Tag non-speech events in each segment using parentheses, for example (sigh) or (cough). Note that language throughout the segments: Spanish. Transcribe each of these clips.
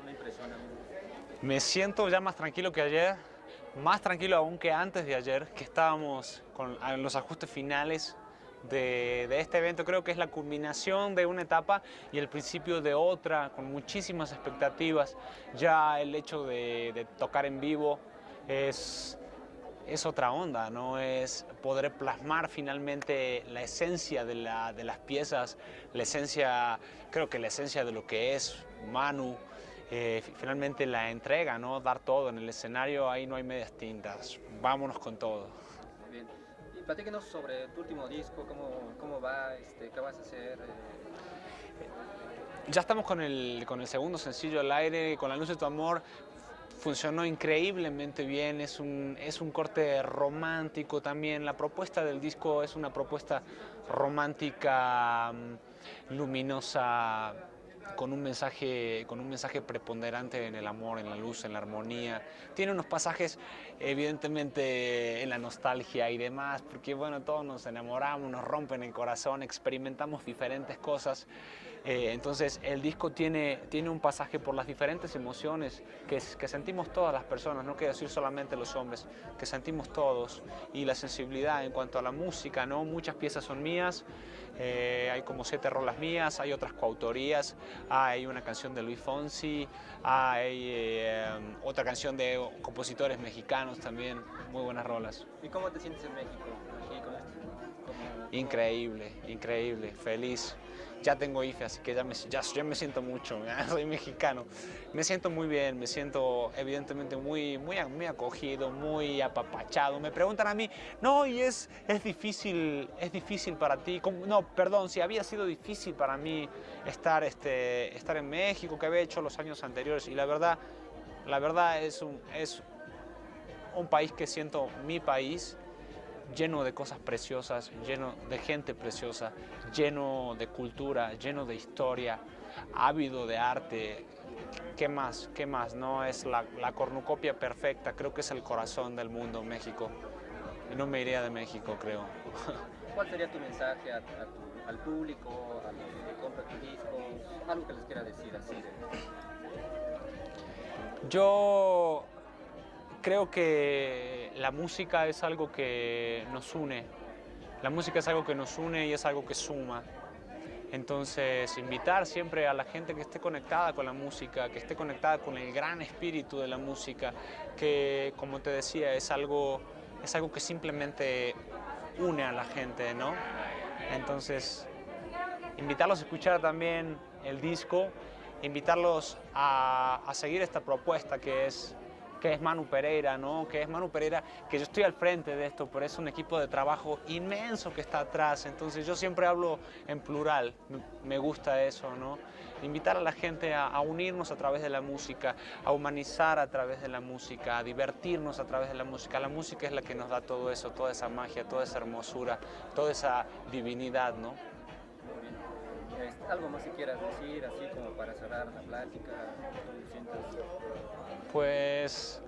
una impresión. Me siento ya más tranquilo que ayer, más tranquilo aún que antes de ayer, que estábamos con los ajustes finales de, este evento. Creo que es la culminación de una etapa y el principio de otra, con muchísimas expectativas. Ya el hecho de, tocar en vivo es, es otra onda, ¿no? Es poder plasmar finalmente la esencia de, la, de las piezas, la esencia, creo que la esencia de lo que es Manu, eh, finalmente la entrega, ¿no? Dar todo en el escenario, ahí no hay medias tintas, vámonos con todo. Bien. Y platíquenos sobre tu último disco, cómo, cómo va, este, qué vas a hacer. Eh. Ya estamos con el, con el segundo sencillo al aire, con La luz de tu amor, funcionó increíblemente bien, es un, es un corte romántico también, la propuesta del disco es una propuesta romántica, mm, luminosa, con un, mensaje, con un mensaje preponderante en el amor, en la luz, en la armonía. Tiene unos pasajes evidentemente en la nostalgia y demás, porque bueno, todos nos enamoramos, nos rompen el corazón, experimentamos diferentes cosas. Eh, entonces el disco tiene, tiene un pasaje por las diferentes emociones que, que sentimos todas las personas, no quiero decir solamente los hombres, que sentimos todos. Y la sensibilidad en cuanto a la música, ¿no? muchas piezas son mías, eh, hay como siete rolas mías, hay otras coautorías, hay una canción de Luis Fonsi, hay eh, otra canción de compositores mexicanos también, muy buenas rolas. ¿Y cómo te sientes en México? Increíble, increíble, feliz. Ya tengo IFE, así que ya me, ya, me siento mucho, (laughs) soy mexicano. Me siento muy bien, me siento evidentemente muy, muy, muy acogido, muy apapachado. Me preguntan a mí, no, y es, es, difícil, es difícil para ti. No, perdón, si había sido difícil para mí estar, este, estar en México, que había hecho los años anteriores. Y la verdad, la verdad es un, es un país que siento mi país lleno de cosas preciosas, lleno de gente preciosa, lleno de cultura, lleno de historia, ávido de arte. ¿Qué más? ¿Qué más? No es la, cornucopia perfecta, creo que es el corazón del mundo, México. Y no me iría de México, creo. (laughs) ¿Cuál sería tu mensaje al público, a los que compran tus discos? Algo que les quiera decir así. Yo creo que la música es algo que nos une. La música es algo que nos une y es algo que suma. Entonces, invitar siempre a la gente que esté conectada con la música, que esté conectada con el gran espíritu de la música, que, como te decía, es algo, es algo que simplemente une a la gente, ¿no? Entonces, invitarlos a escuchar también el disco, invitarlos a, a seguir esta propuesta que es que es Manu Pereira, ¿no? que es Manu Pereira, que yo estoy al frente de esto, pero es un equipo de trabajo inmenso que está atrás, entonces yo siempre hablo en plural, me gusta eso, ¿no? invitar a la gente a, unirnos a través de la música, a humanizar a través de la música, a divertirnos a través de la música, la música es la que nos da todo eso, toda esa magia, toda esa hermosura, toda esa divinidad, ¿no? ¿Algo más que quieras decir, así como para cerrar la plática? Pues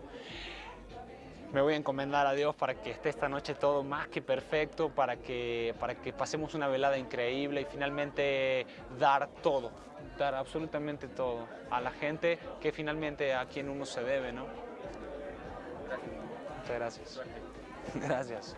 me voy a encomendar a Dios para que esté esta noche todo más que perfecto, para que, para que pasemos una velada increíble y finalmente dar todo, dar absolutamente todo a la gente que finalmente a quien uno se debe, ¿no? Gracias. Muchas gracias. (laughs) Gracias.